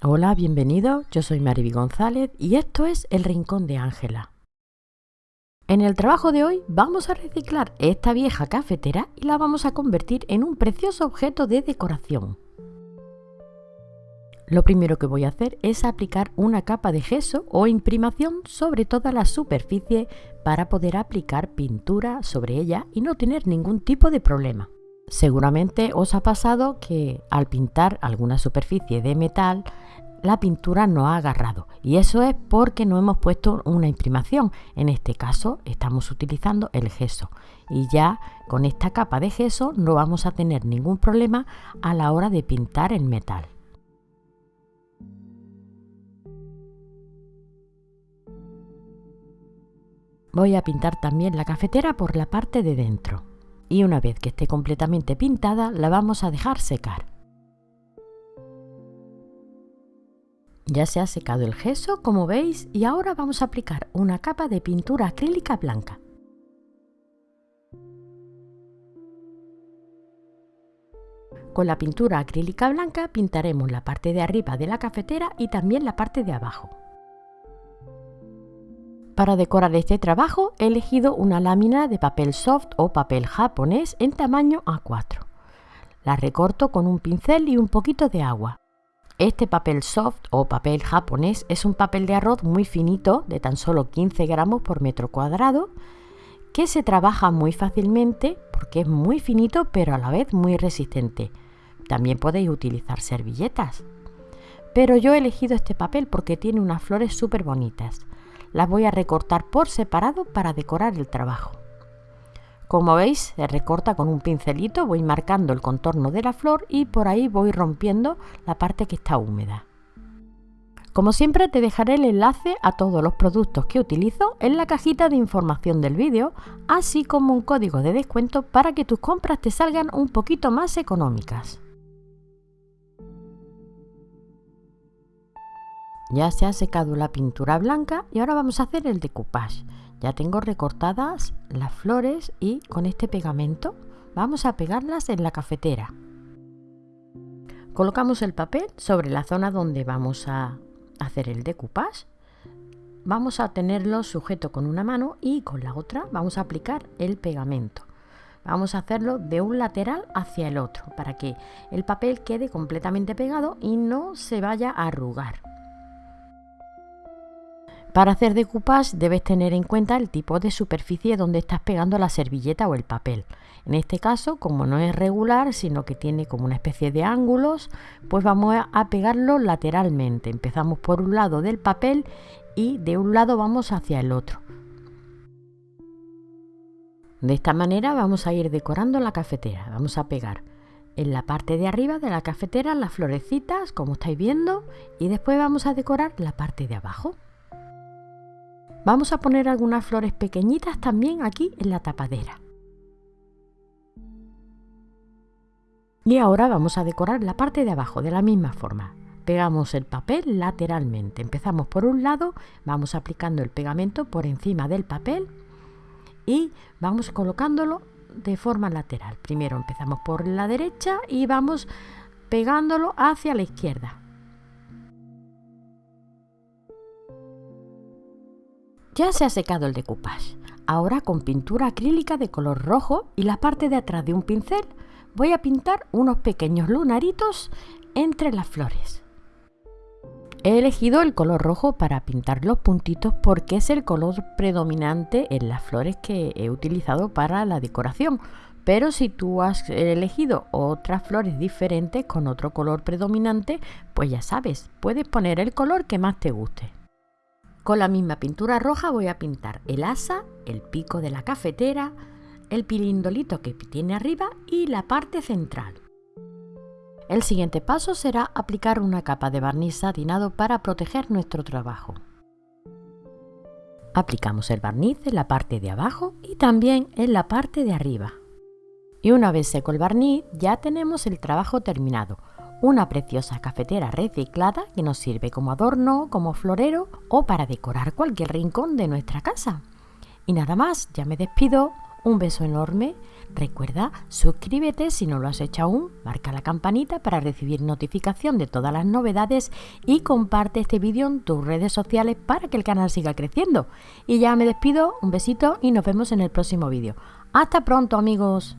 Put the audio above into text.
Hola, bienvenido. Yo soy Mariby González y esto es El Rincón de Ángela. En el trabajo de hoy vamos a reciclar esta vieja cafetera y la vamos a convertir en un precioso objeto de decoración. Lo primero que voy a hacer es aplicar una capa de gesso o imprimación sobre toda la superficie para poder aplicar pintura sobre ella y no tener ningún tipo de problema. Seguramente os ha pasado que al pintar alguna superficie de metal la pintura no ha agarrado y eso es porque no hemos puesto una imprimación. En este caso estamos utilizando el gesso y ya con esta capa de gesso no vamos a tener ningún problema a la hora de pintar el metal. Voy a pintar también la cafetera por la parte de dentro y una vez que esté completamente pintada la vamos a dejar secar. Ya se ha secado el gesso, como veis, y ahora vamos a aplicar una capa de pintura acrílica blanca. Con la pintura acrílica blanca pintaremos la parte de arriba de la cafetera y también la parte de abajo. Para decorar este trabajo he elegido una lámina de papel soft o papel japonés en tamaño A4. La recorto con un pincel y un poquito de agua. Este papel soft o papel japonés es un papel de arroz muy finito, de tan solo 15 gramos por metro cuadrado, que se trabaja muy fácilmente porque es muy finito pero a la vez muy resistente. También podéis utilizar servilletas. Pero yo he elegido este papel porque tiene unas flores súper bonitas. Las voy a recortar por separado para decorar el trabajo. Como veis, se recorta con un pincelito, voy marcando el contorno de la flor y por ahí voy rompiendo la parte que está húmeda. Como siempre te dejaré el enlace a todos los productos que utilizo en la cajita de información del vídeo, así como un código de descuento para que tus compras te salgan un poquito más económicas. Ya se ha secado la pintura blanca y ahora vamos a hacer el decoupage. Ya tengo recortadas las flores y con este pegamento vamos a pegarlas en la cafetera. Colocamos el papel sobre la zona donde vamos a hacer el decoupage. Vamos a tenerlo sujeto con una mano y con la otra vamos a aplicar el pegamento. Vamos a hacerlo de un lateral hacia el otro para que el papel quede completamente pegado y no se vaya a arrugar. Para hacer decoupage debes tener en cuenta el tipo de superficie donde estás pegando la servilleta o el papel. En este caso, como no es regular, sino que tiene como una especie de ángulos, pues vamos a pegarlo lateralmente. Empezamos por un lado del papel y de un lado vamos hacia el otro. De esta manera vamos a ir decorando la cafetera. Vamos a pegar en la parte de arriba de la cafetera las florecitas, como estáis viendo, y después vamos a decorar la parte de abajo. Vamos a poner algunas flores pequeñitas también aquí en la tapadera. Y ahora vamos a decorar la parte de abajo de la misma forma. Pegamos el papel lateralmente. Empezamos por un lado, vamos aplicando el pegamento por encima del papel y vamos colocándolo de forma lateral. Primero empezamos por la derecha y vamos pegándolo hacia la izquierda. Ya se ha secado el decoupage. Ahora con pintura acrílica de color rojo y la parte de atrás de un pincel voy a pintar unos pequeños lunaritos entre las flores. He elegido el color rojo para pintar los puntitos porque es el color predominante en las flores que he utilizado para la decoración. Pero si tú has elegido otras flores diferentes con otro color predominante, pues ya sabes, puedes poner el color que más te guste. Con la misma pintura roja voy a pintar el asa, el pico de la cafetera, el pilindolito que tiene arriba y la parte central. El siguiente paso será aplicar una capa de barniz satinado para proteger nuestro trabajo. Aplicamos el barniz en la parte de abajo y también en la parte de arriba. Y una vez seco el barniz ya tenemos el trabajo terminado una preciosa cafetera reciclada que nos sirve como adorno, como florero o para decorar cualquier rincón de nuestra casa. Y nada más, ya me despido. un beso enorme. Recuerda, suscríbete si no lo has hecho aún, marca la campanita para recibir notificación de todas las novedades y comparte este vídeo en tus redes sociales para que el canal siga creciendo. Y ya me despido, un besito y nos vemos en el próximo vídeo. Hasta pronto amigos.